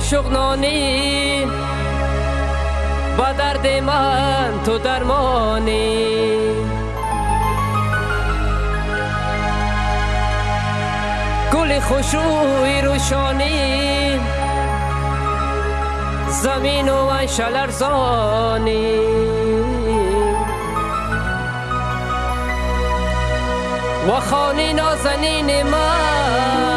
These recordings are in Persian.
شوق نو با درد من تو درمانی. گل خوشوی روشانی زمین و انشل ارزانی. و خانی نازنین من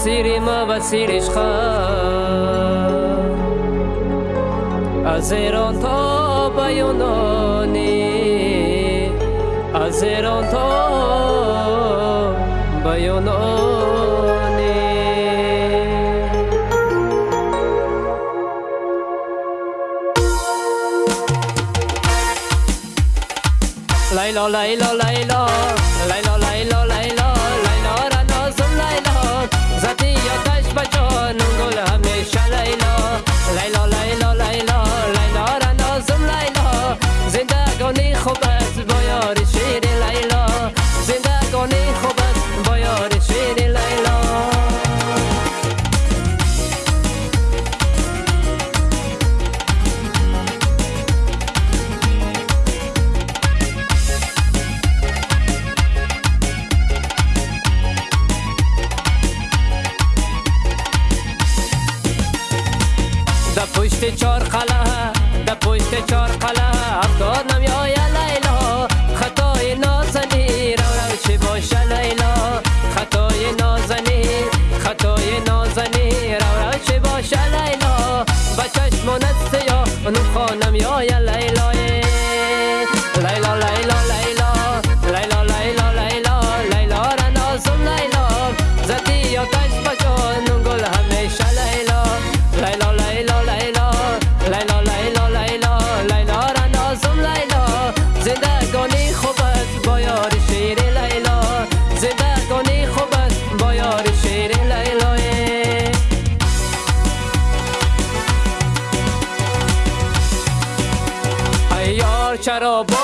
сири ма ва сири ишқа аз эрон то ба юнонӣ аз эрон то ба юнонӣ. Лайло лайло Shadow Boy.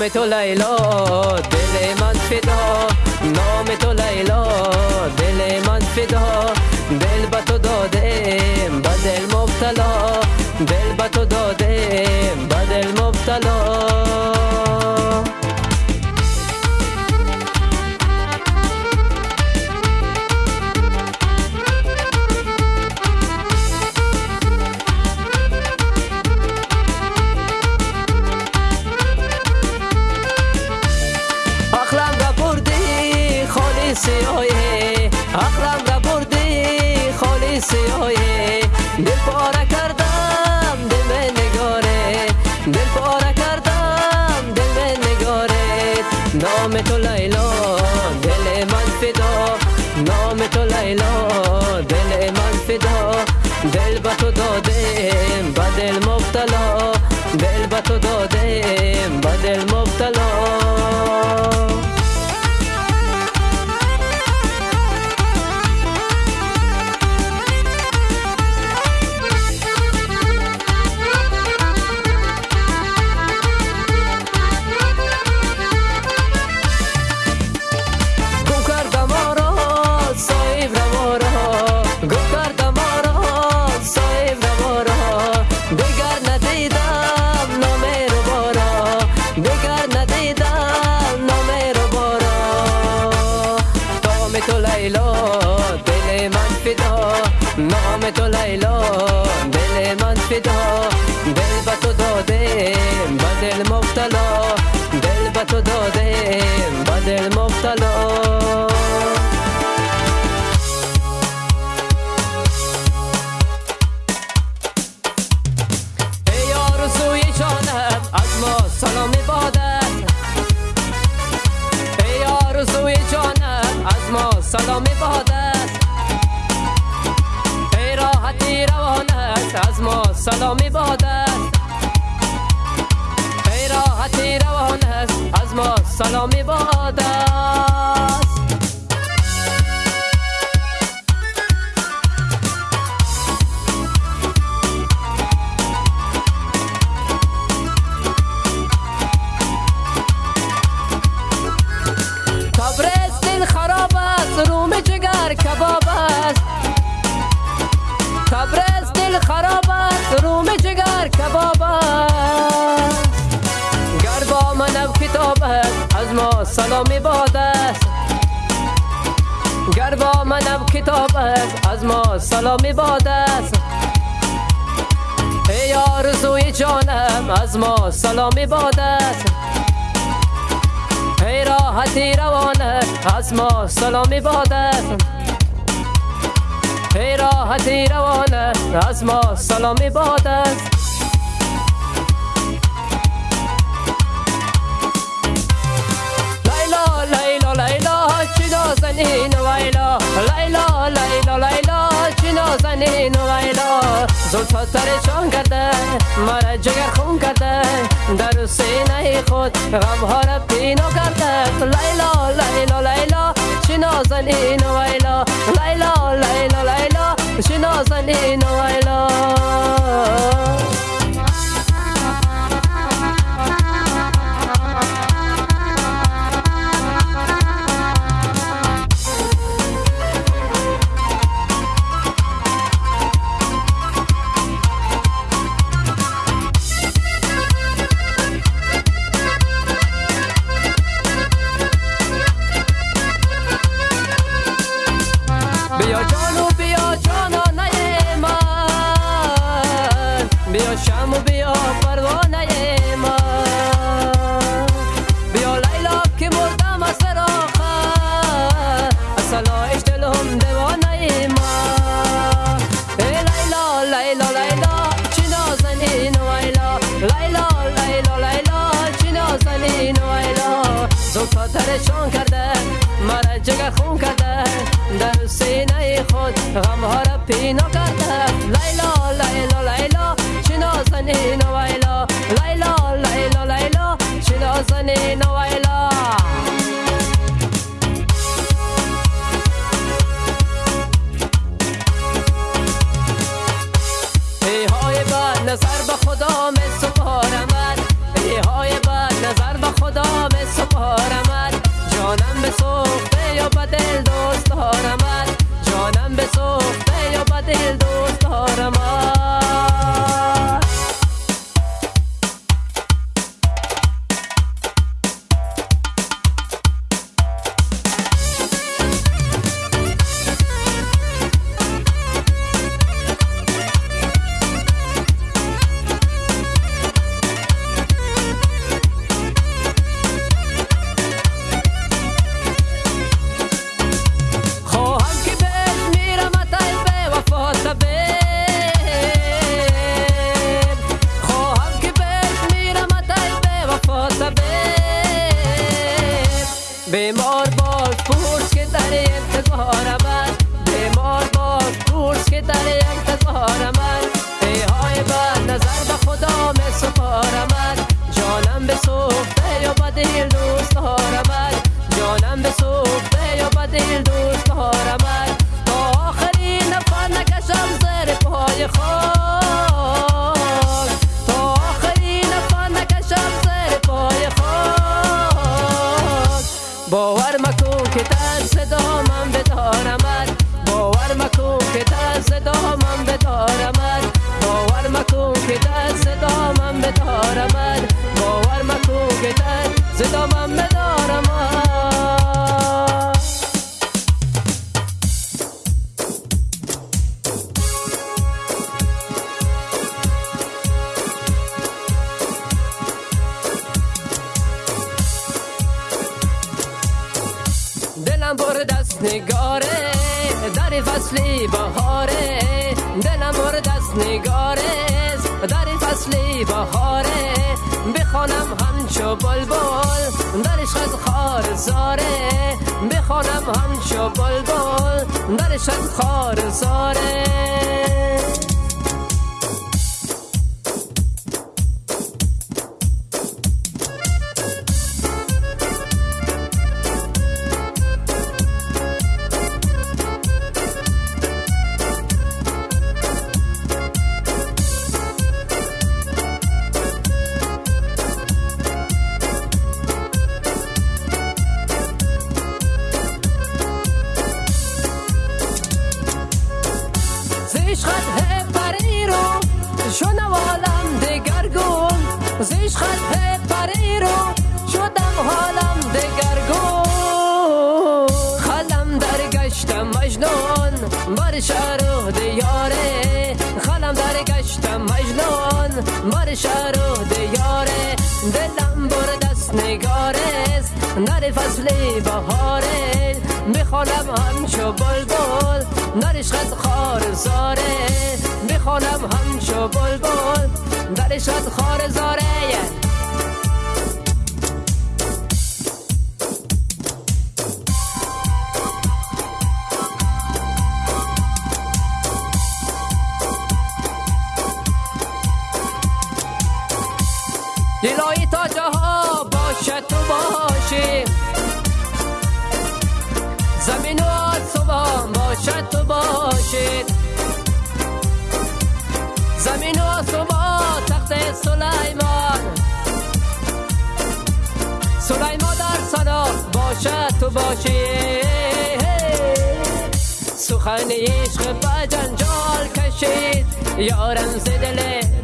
نام تو لیلا دل من فدا نام تو لیلا دل من فدا دل به تو دادم به دل مبتلا دل به تو دادم به دل مبتلا خالصی آیه عقلم را بردی خالصی آیه دل مبتلا. منم کتاب است از ما سلامی باد است ای آرزوی جانم از ما سلامی باد است ای راحتی روانه از ما سلامی باد است ای راحتی روانه از ما سلامی باد است لیلا لیلا لیلا چی نازنین ویلا لیلا لیلا لیلا چی نازنین ویلا زلفا ترشان کرده مرا جگر خون کرده در سینه خود غمها را پینو کرده لیلا لیلا لیلا چی نازنین ویلا لیلا لیلا لیلا چی نازنین ویلا парешон карда мара ҷигархун карда дар синаи худ ғамҳоро пино карда. Лайло лайло лайло чинозани новайло лайло лайло лайло чинозани новайло دست نگاره در فصلی بهاره. دلم بر دست نگاره در فصلی بهاره. بخوانم همچو بلبل در از خار زاره. بخوانم همچو بلبل در از خار زاره. دست نگارست نر فصل بهاره. می‌خوانم همچو بلبل نرش خط خار زاره. می‌خوانم همچو بلبل درش خار زاره. تو باشی سخن عشق با جنجال کشید یارم زدل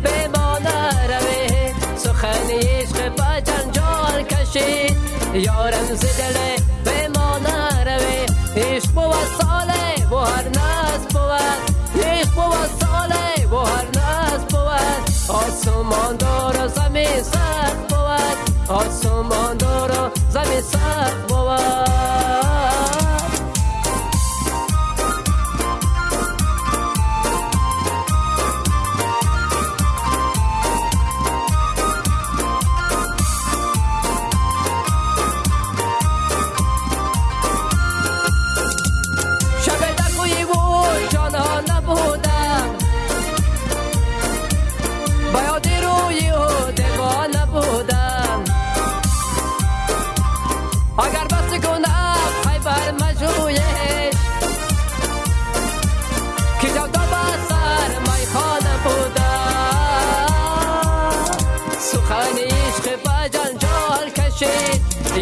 به ما نروی سخن عشق با جنجال کشید یارم زدل به ما نروی عشق بود ساله و هر ناز بود عشق بود ساله و هر ناز بود آسمان دار زمین سخت بود آسمان دار زمین سخت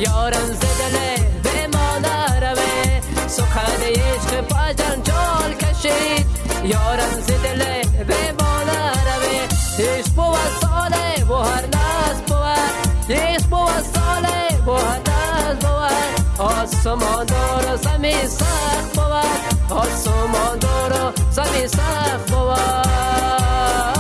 یارم زدله به ما نروه سخن عشق با جنجال کشید. یارم زدله به ما نروه عشق بود ساله و هر ناز بود عشق بود ساله و هر ناز بود آسمان دار زمین سخت بود آسمان دار زمین سخت بود